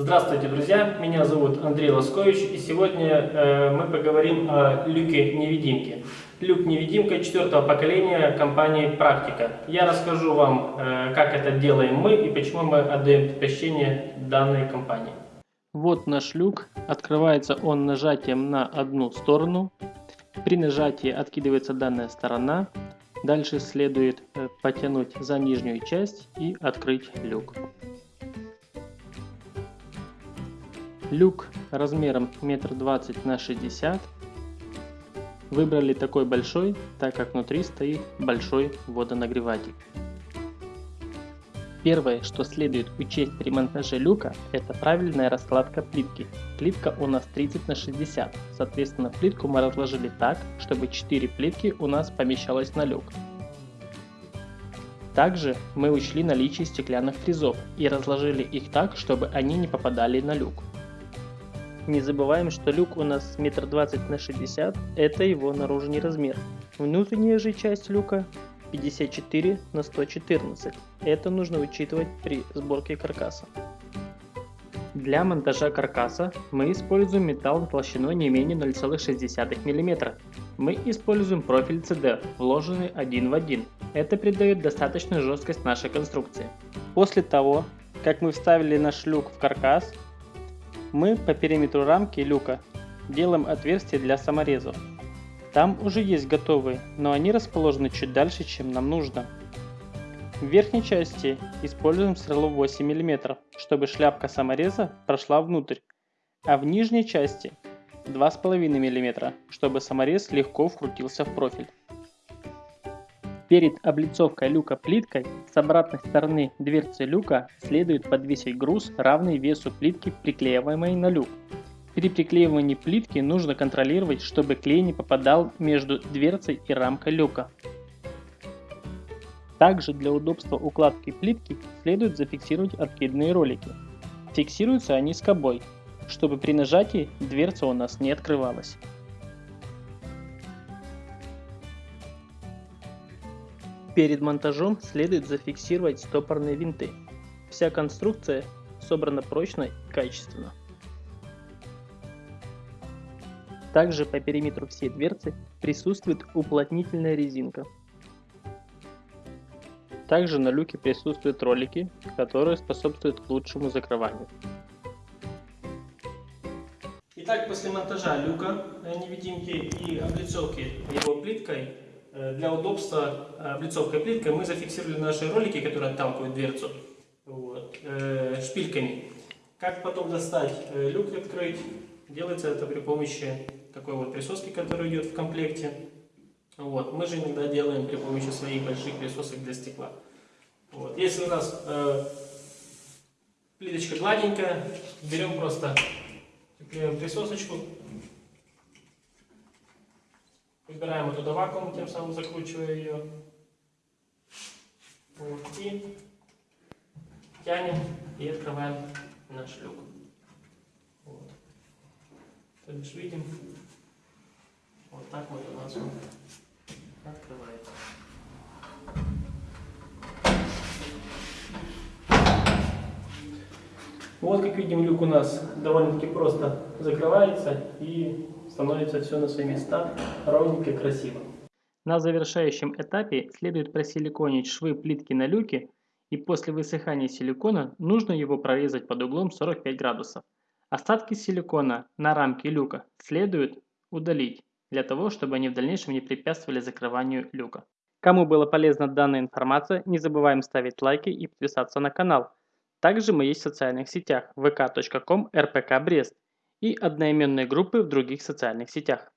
Здравствуйте, друзья! Меня зовут Андрей Лоскович, и сегодня э, мы поговорим о люке-невидимке. Люк-невидимка четвертого поколения компании «Практика». Я расскажу вам, э, как это делаем мы и почему мы отдаем предпочтение данной компании. Вот наш люк. Открывается он нажатием на одну сторону. При нажатии откидывается данная сторона. Дальше следует э, потянуть за нижнюю часть и открыть люк. Люк размером метр двадцать на 60. Выбрали такой большой, так как внутри стоит большой водонагреватель. Первое, что следует учесть при монтаже люка, это правильная раскладка плитки. Плитка у нас 30 на 60, соответственно плитку мы разложили так, чтобы 4 плитки у нас помещалось на люк. Также мы учли наличие стеклянных фрезов и разложили их так, чтобы они не попадали на люк. Не забываем, что люк у нас метр двадцать на 60, это его наружный размер. Внутренняя же часть люка 54 на 114. Это нужно учитывать при сборке каркаса. Для монтажа каркаса мы используем металл толщиной не менее 0,6 мм. Мы используем профиль CD, вложенный один в один. Это придает достаточную жесткость нашей конструкции. После того, как мы вставили наш люк в каркас, мы по периметру рамки люка делаем отверстие для саморезов. Там уже есть готовые, но они расположены чуть дальше, чем нам нужно. В верхней части используем сверло 8 мм, чтобы шляпка самореза прошла внутрь, а в нижней части 2,5 мм, чтобы саморез легко вкрутился в профиль. Перед облицовкой люка плиткой с обратной стороны дверцы люка следует подвесить груз, равный весу плитки, приклеиваемой на люк. При приклеивании плитки нужно контролировать, чтобы клей не попадал между дверцей и рамкой люка. Также для удобства укладки плитки следует зафиксировать откидные ролики. Фиксируются они скобой, чтобы при нажатии дверца у нас не открывалась. Перед монтажом следует зафиксировать стопорные винты. Вся конструкция собрана прочно и качественно. Также по периметру всей дверцы присутствует уплотнительная резинка. Также на люке присутствуют ролики, которые способствуют лучшему закрыванию. Итак, после монтажа люка невидимки и облицовки его плиткой Э, для удобства э, облицовкой плиткой мы зафиксировали наши ролики, которые отталкивают дверцу вот, э, шпильками. Как потом достать люк открыть? Делается это при помощи такой вот присоски, которая идет в комплекте. Вот. Мы же иногда делаем при помощи своих больших присосок для стекла. Вот. Если у нас э, плиточка гладенькая, берем просто присосочку, Выбираем оттуда вакуум, тем самым закручивая ее. Вот, и тянем и открываем наш люк. Вот. То бишь видим, вот так вот у нас открывается. Вот как видим, люк у нас довольно-таки просто закрывается и становится все на свои места ровненько, красиво. На завершающем этапе следует просиликонить швы плитки на люке и после высыхания силикона нужно его прорезать под углом 45 градусов. Остатки силикона на рамке люка следует удалить, для того, чтобы они в дальнейшем не препятствовали закрыванию люка. Кому была полезна данная информация, не забываем ставить лайки и подписаться на канал. Также мы есть в социальных сетях vk.com rpkbrest и одноименной группы в других социальных сетях.